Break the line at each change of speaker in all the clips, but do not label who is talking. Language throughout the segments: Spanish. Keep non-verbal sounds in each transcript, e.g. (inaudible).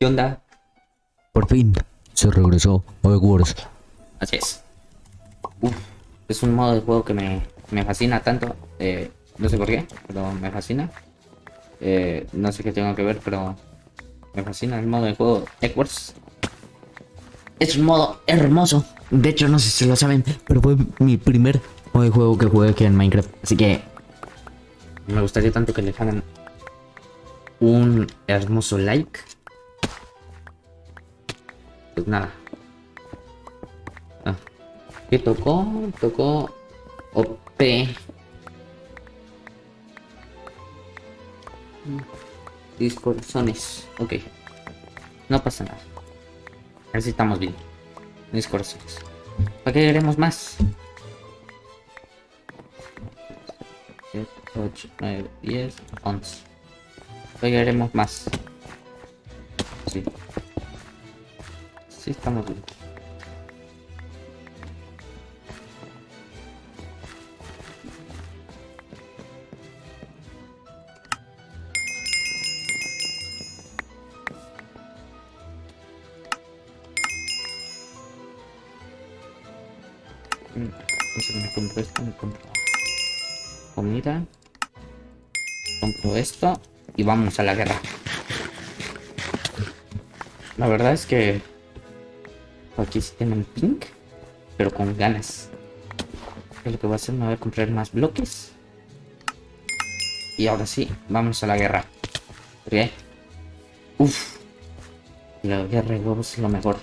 ¿Qué onda?
Por fin se regresó a Wars.
Así es. Uf, es un modo de juego que me, me fascina tanto. eh, no sé por qué, pero me fascina. Eh, no sé qué tengo que ver, pero me fascina el modo de juego Eggwars. Es un modo hermoso. De hecho, no sé si lo saben, pero fue mi primer modo de juego que jugué aquí en Minecraft. Así que me gustaría tanto que le hagan un hermoso like. Pues nada. Ah. ¿Qué tocó? Tocó OP. Discorsones. Ok. No pasa nada. A ver si estamos bien. Discorsones. ¿Para qué queremos más? 7, 8, 9, 10, 11. ¿Para qué queremos más? Sí, estamos bien. Mm, Entonces me compro esto, me compro comida. Compro esto y vamos a la guerra. La verdad es que aquí sí tienen pink, pero con ganas. Lo que voy a hacer, me voy a comprar más bloques. Y ahora sí, vamos a la guerra. ¿Ok? Uf. La guerra de huevos es lo mejor.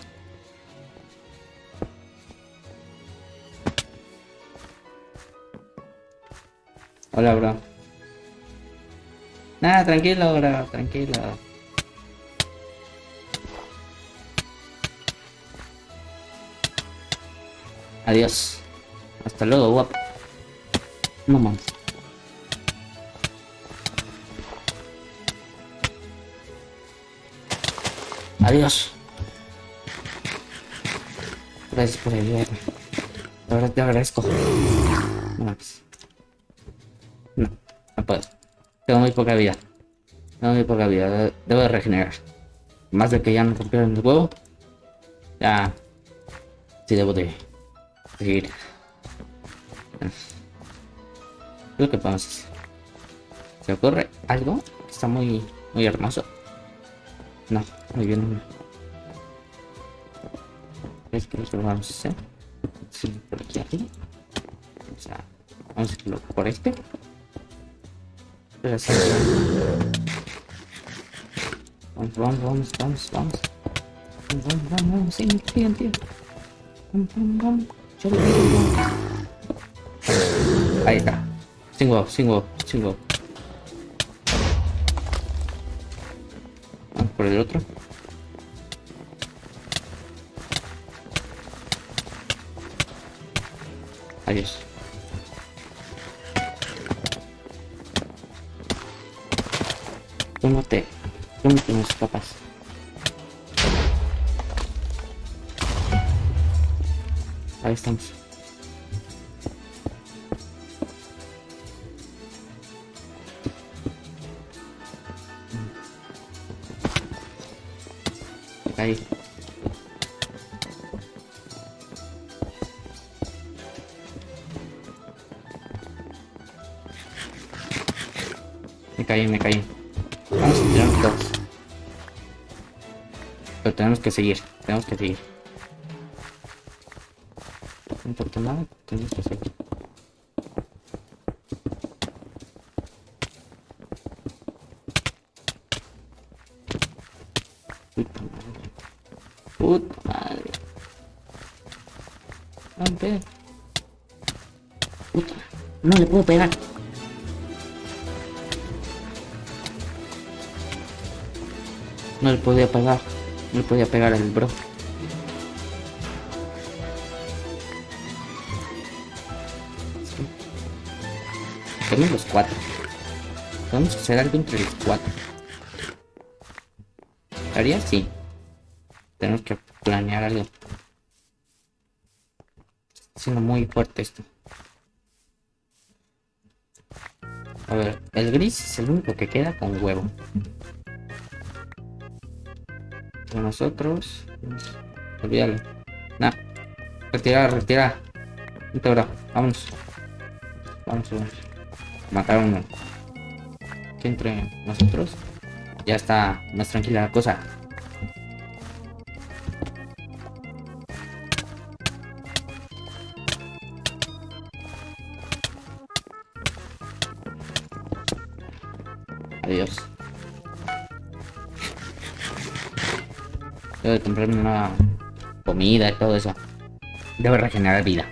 Hola, bro. Nada, tranquilo, bro, tranquilo. Adiós. Hasta luego, guapo. No mames. Adiós. Gracias por ayudarme. La verdad te agradezco. No. No, puedo. Tengo muy poca vida. Tengo muy poca vida. de- Debo de regenerar. Más de que ya me rompieron el huevo. Ya. Sí, debo de seguir. ¿Qué es lo que podemos hacer? ¿Se ocurre algo? Está muy, muy hermoso. No, muy bien. Es que lo vamos a hacer. Sí, por aquí arriba. O sea, vamos a irlo por este. Pero así. Vamos, vamos, vamos, vamos, vamos. Vamos, vamos, vamos, sí, tío, tío. Vamos, vamos, vamos. Yo lo. Ahí está. Sin huevo, sin huevo, sin huevo. Vamos por el otro. Adiós. Tú no te... Tú no Ahí estamos. Ahí. Me caí, me caí. Vamos. Pero tenemos que seguir, tenemos que seguir. No importa nada, tenemos que seguir. Puta madre. Puta madre. Rompe. Puta. No le puedo pegar. No le podía pegar. No le podía pegar al bro. Tenemos los cuatro. Vamos a hacer algo entre los cuatro. ¿Haría? Sí. Tenemos que planear algo. Está siendo muy fuerte esto. A ver, el gris es el único que queda con huevo. De nosotros. Olvídalo. Nah. Retira, retira. Vente, bro. Vámonos. Vamos, vamos. Matar uno. Que entre nosotros. Ya está más tranquila la cosa. Adiós. Debo de comprarme una comida y todo eso. Debo regenerar vida.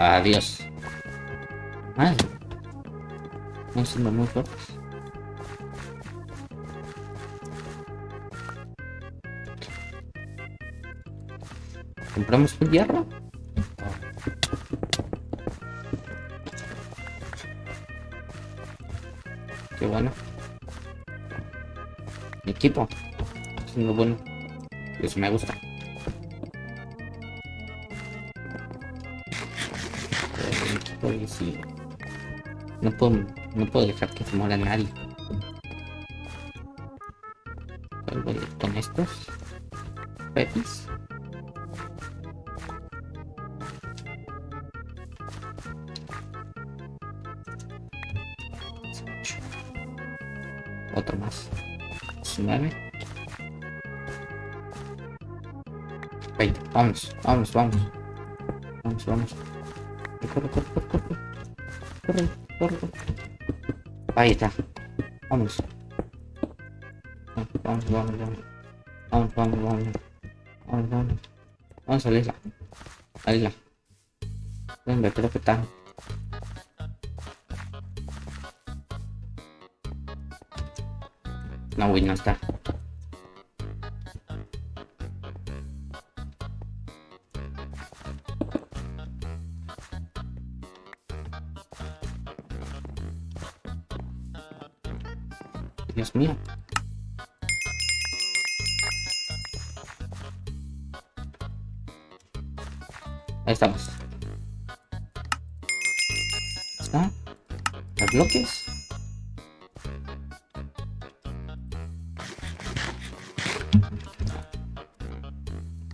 Adiós. Madre. No siendo muy fuertes. ¿Compramos un hierro? Qué bueno. Mi equipo. Es muy bueno. Eso me gusta. Pero mi equipo sí. No puedo, no puedo dejar que se muera nadie. ¿Cuál voy a ir con estos? Pepis. Otro más. 19. 20. Vamos, vamos, vamos. Vamos, vamos. Corre, corre, corre, corre. Corre, corre, corre. Ahí está. Vamos. Vamos, vamos, vamos. Vamos, vamos, vamos. Vamos, vamos. Vamos a la isla. A la isla. ¿Dónde creo que está? No, güey, no está. Dios mío. Ahí estamos. ¿Está? ¿Los bloques?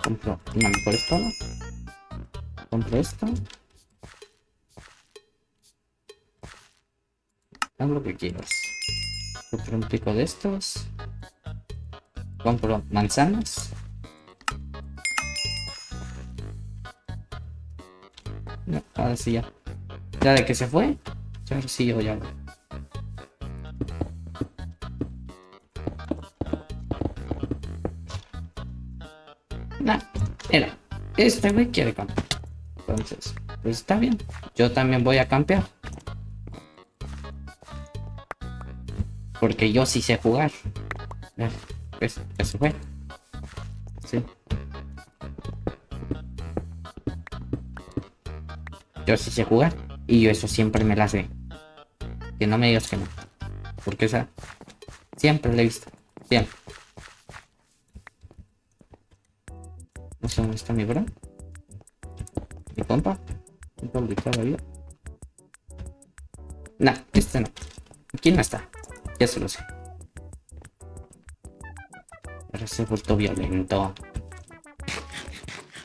Compro una mejor espada. Compro esto. Haz lo que quieras. Compro un pico de estos. Compro manzanas. No, ahora sí ya. Ya de que se fue. Ya sí yo ya. era. Este güey quiere campear. Entonces, pues está bien. Yo también voy a campear. Porque yo sí sé jugar. Ya, Pues, fue. Sí. Yo sí sé jugar. Y yo eso siempre me la sé. Que no me digas que no. Porque esa siempre la he visto. Siempre. No sé dónde está mi bro. Mi compa. Un poco de vida. Nah, este no. Aquí no está. Ya se lo sé. Pero se ha vuelto violento.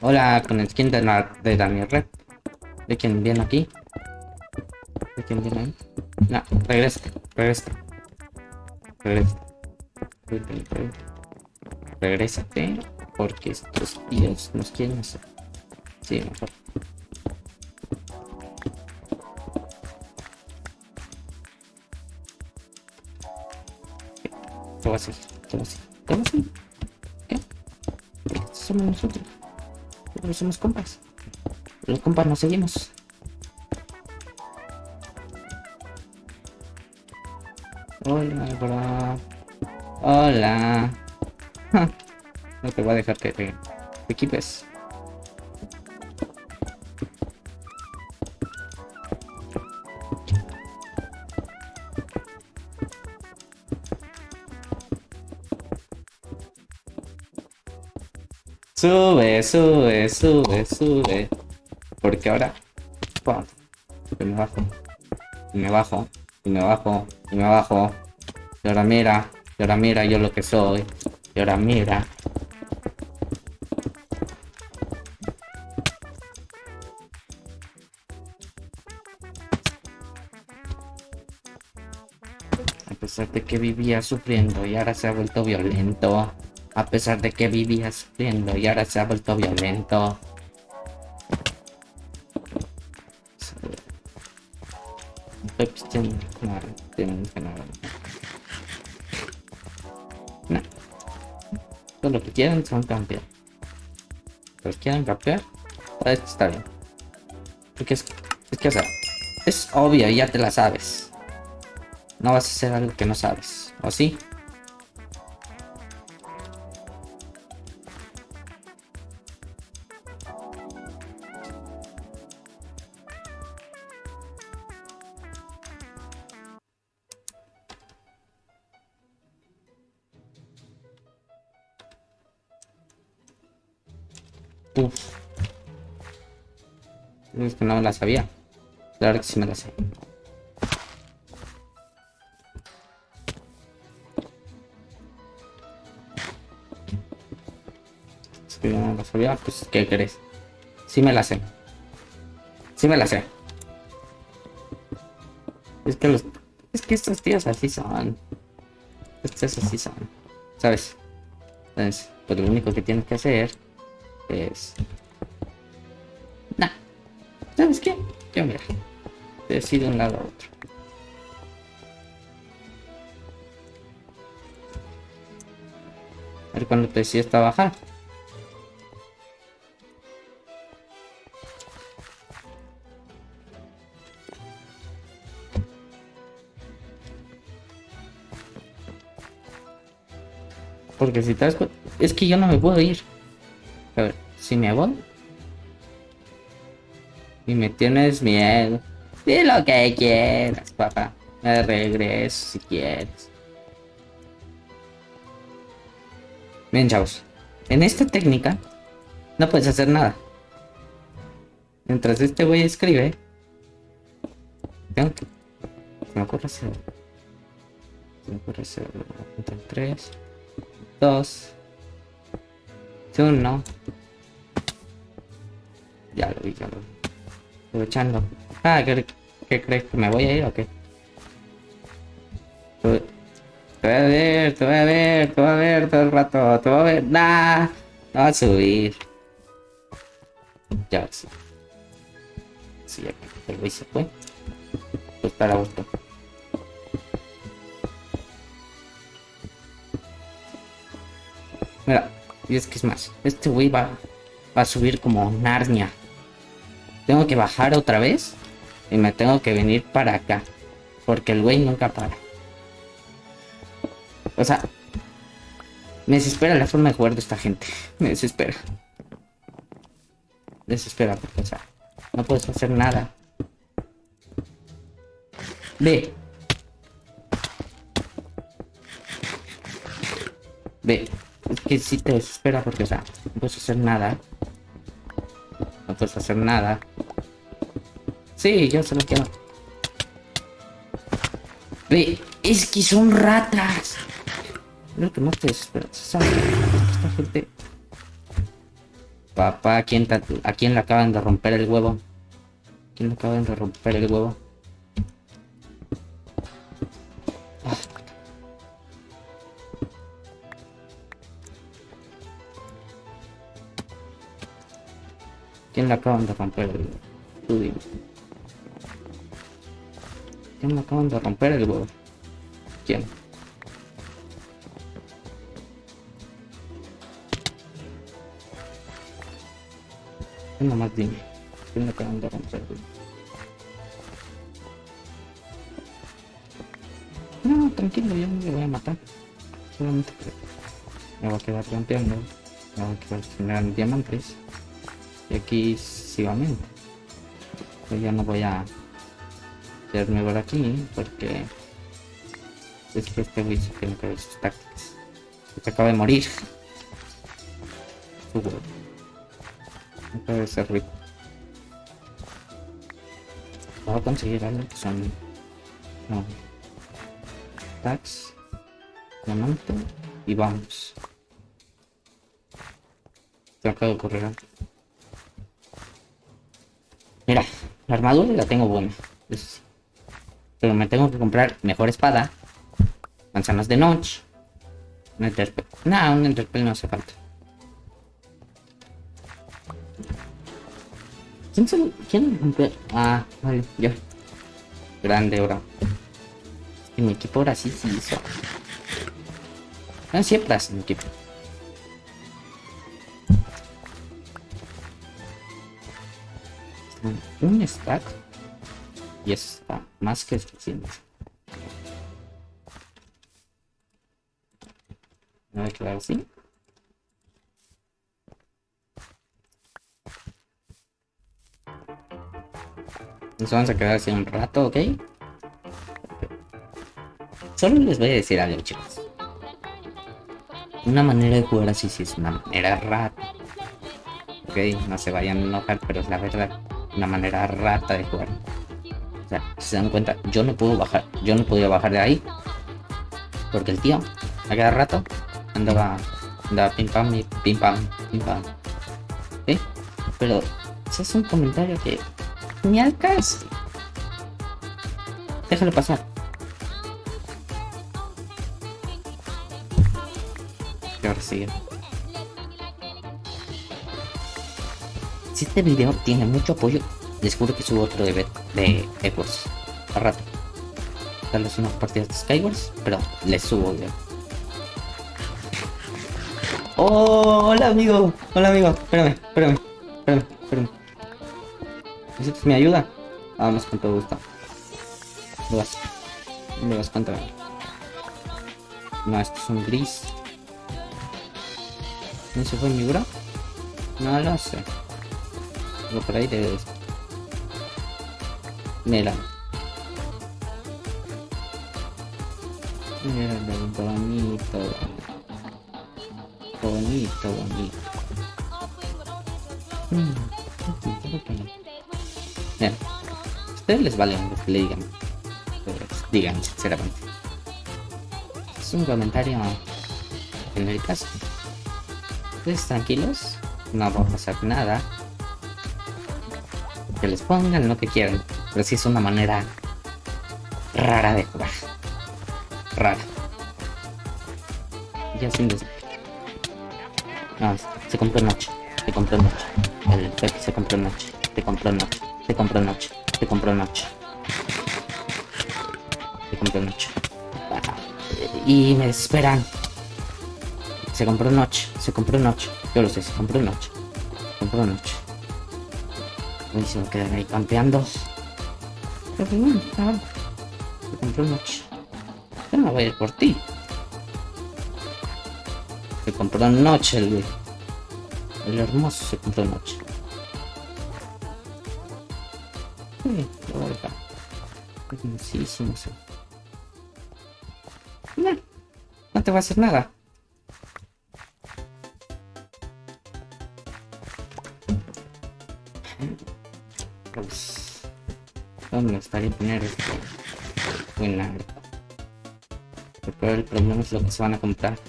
Hola, con el skin de, la, de Daniel Red. ¿De quién viene aquí? ¿De quién viene ahí? No, regresa, regresa. Regresa. Regrésate. Porque estos tíos nos quieren hacer. Sí, mejor. ¿Qué va a hacer? ¿Qué va a hacer? ¿Qué somos nosotros. Somos compas. Los compas nos seguimos. Hola, bro. Hola. (laughs) No te voy a dejar que te equipes. Sube, sube, sube, sube. Porque ahora... ¡pum! Me bajo. Y me bajo. Y me bajo. Y me bajo. Y ahora mira. Y ahora mira yo lo que soy. Y ahora mira. A pesar de que vivía sufriendo y ahora se ha vuelto violento. A pesar de que vivía sufriendo y ahora se ha vuelto violento. No. Todo lo que quieran son campear. Los quieren campear. Pues está bien. Porque es, es que o sea, es obvio, ya te la sabes. No vas a hacer algo que no sabes. ¿O sí? No me la sabía. Claro que sí me la sé. Yo no la sabía, pues ¿qué crees? Sí me la sé. Sí me la sé. Es que los... Es que estos tíos así son. Estos así son. ¿Sabes? Entonces, pues lo único que tienes que hacer es... ¿Sabes qué? Yo mira. Decido un lado a otro. A ver cuando te decides trabajar. Porque si te das cu- Es que yo no me puedo ir. A ver, si me voy. Y me tienes miedo. Di lo que quieras, papá. Me regreso si quieres. Bien, chavos. En esta técnica no puedes hacer nada. Mientras este güey escribe, tengo que. Se me ocurre hacer. Se me ocurre hacer. 3, 2, 1. Ya lo vi, ya lo vi. Aprovechando. Ah, ¿qué, qué crees? ¿Que me voy a ir o qué? Te voy a ver, te voy a ver, te voy a ver todo el rato, te voy a ver. No va a subir. Ya, sí. Sí, ya el güey se fue. Pues para gusto. Mira, y es que es más, este güey va, va a subir como Narnia. Tengo que bajar otra vez y me tengo que venir para acá. Porque el güey nunca para. O sea, me desespera la forma de jugar de esta gente. Me desespera. Desespera porque, o sea, no puedes hacer nada. Ve. Ve. Es que sí te desespera porque, o sea, no puedes hacer nada. No puedes hacer nada. Sí, yo se lo quiero. Ve, es que son ratas. Más te desespera. ¿sabes? Esta gente. Papá, ¿a quién, ¿a quién le acaban de romper el huevo? ¿A quién le acaban de romper el huevo? ¿Quién le acaban de romper el huevo? ¿Quién le acaban de romper el huevo? ¿Quién? Nomás dime. ¿Quién le acaban de romper el huevo? No, tranquilo, yo no voy a matar. Solamente me voy a quedar planteando. Me voy a quedar generando diamantes. Y aquí sucesivamente. Yo ya no voy a quedarme por aquí porque es que este güey se tiene que ver sus tácticas. Se acaba de morir. Huevo. Acaba de ser rico. Voy a conseguir algo que son. No. Tax. Diamante. Y vamos. Se acaba de ocurrir algo. Mira, la armadura la tengo buena. Pero me tengo que comprar mejor espada. Manzanas de notch. Un enterpel. Nah, un enterpel no hace falta. ¿Quién se ¿Quién? Ah, vale, yo. Grande, bro. Es que mi equipo ahora sí sí hizo. No siempre hace mi equipo. Un stack. Y eso está más que suficiente. Me voy a quedar así. Nos vamos a quedar así un rato, ¿ok? Solo les voy a decir algo, chicos. Una manera de jugar así sí es una manera rata. Ok, no se vayan a enojar, pero es la verdad. Una manera rata de jugar. Se dan cuenta, yo no puedo bajar. Yo no podía bajar de ahí. Porque el tío, a cada rato, andaba, andaba pim pam y pim pam, pim pam. Pero ese es un comentario que ni al caso. Déjalo pasar. Y ahora sigue. Si este video tiene mucho apoyo, les que subo otro de, bet- de Ecos. A rato. Tal vez unas partidas de Skywars, pero les subo video. Oh, hola amigo, hola amigo, espérame, espérame, espérame, espérame. ¿Necesitas mi ayuda? Vamos con todo gusto. ¿Dónde vas? ¿Dónde vas? Cuéntame. No, esto es un gris. ¿No se fue mi bro? No lo sé. Pero por ahí debe. Mira. Mira bonito. Bonito, bonito. Mm, Mira. A ustedes les vale lo que le digan. Pues, digan, sinceramente. Es un comentario en el caso. Ustedes tranquilos, no va a pasar nada. Que les pongan lo que quieran, pero sí es una manera rara de jugar. Rara. Ya sin des... No, se compró noche. Se compró noche. El Pepe se compró noche. Se compró noche. Se compró noche. Se compró noche. Se compró noche. Y me esperan. Se compró noche. Se compró noche. Yo lo sé, se compró noche. Se compró noche. Y se me quedan ahí campeando. Pero bueno, ah, se compró noche. Yo no voy a ir por ti. Se compró noche el, el hermoso se compró noche. Sí. No, no te va a hacer nada. ¿Dónde me gustaría poner esto? Buena. Pero el problema es lo que se van a comprar.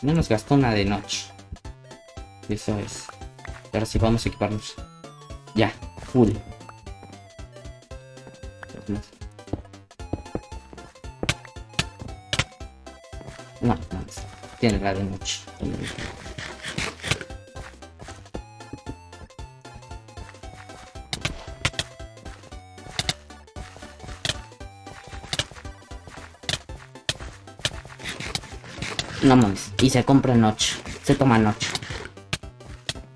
No nos gastó una de noche. Eso es. Ahora sí vamos a equiparnos. Ya, full. No, no, tiene la de noche. No mames. Y se compra noche. Se toma noche.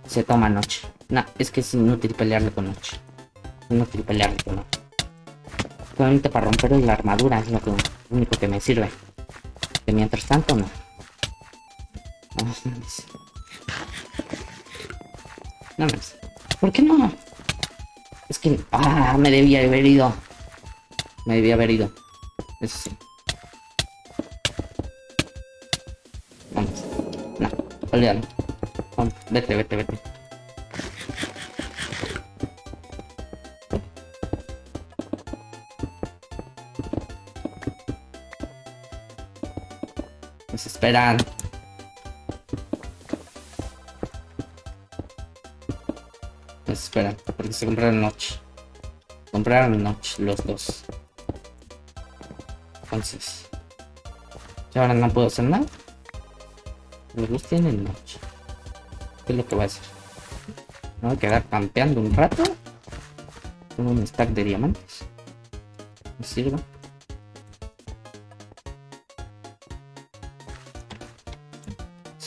Se toma noche. No, es que es inútil pelearle con noche. Inútil pelearle con noche. Solamente para romper la armadura es lo, que, lo único que me sirve. Que mientras tanto no. No mames. ¿Por qué no? Es que... Ah, me debía haber ido. Me debía haber ido. Eso sí. Vamos. No, olvídalo. Vamos, vete, vete, vete. Esperan. Pues esperan, porque se compraron noche. Compraron noche los dos. Entonces. Ya ahora no puedo hacer nada. Los dos tienen noche. ¿Qué es lo que voy a hacer? Me voy a quedar campeando un rato. Tengo un stack de diamantes. Me sirve.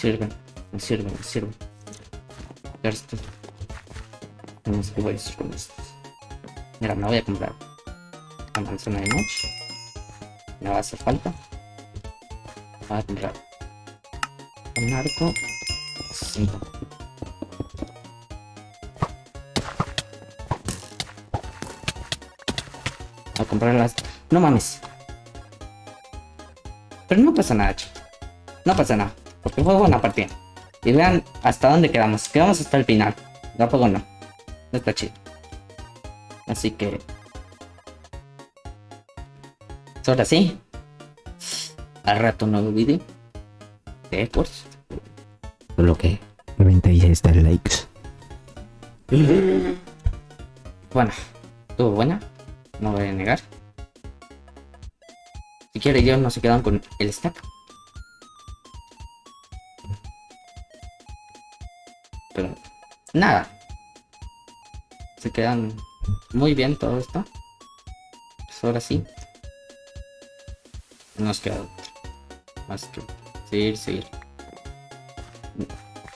Sirve, me sirve, me sirve. Esto. No sé qué voy a hacer con esto. Mira, me voy a comprar manzana de noche. Me va a hacer falta. Voy a comprar un arco. A comprar las... No mames. Pero no pasa nada. No pasa nada. Porque fue buena partida. Y vean hasta dónde quedamos. Quedamos hasta el final. Tampoco no. No está chido. Así que... Ahora sí. Al rato un nuevo vídeo. De pues.
Solo que 96 likes.
Bueno. Estuvo buena. No voy a negar. Si quiere yo no se quedan con el stack. Nada. Se quedan muy bien todo esto. Pues ahora sí. Nos queda. Más que seguir, seguir.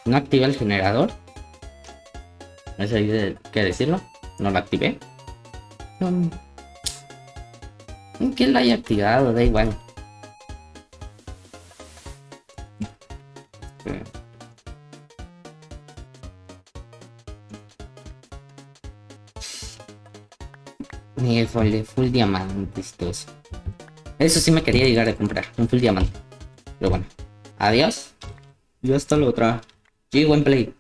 No activé el generador. Hay de- que decirlo. No lo activé. No. ¿Quién lo haya activado? Da igual. Ni full, y todo eso. Sí me quería llegar a comprar, un full diamante. Pero bueno, adiós. Y hasta la otra. Sí, buen play.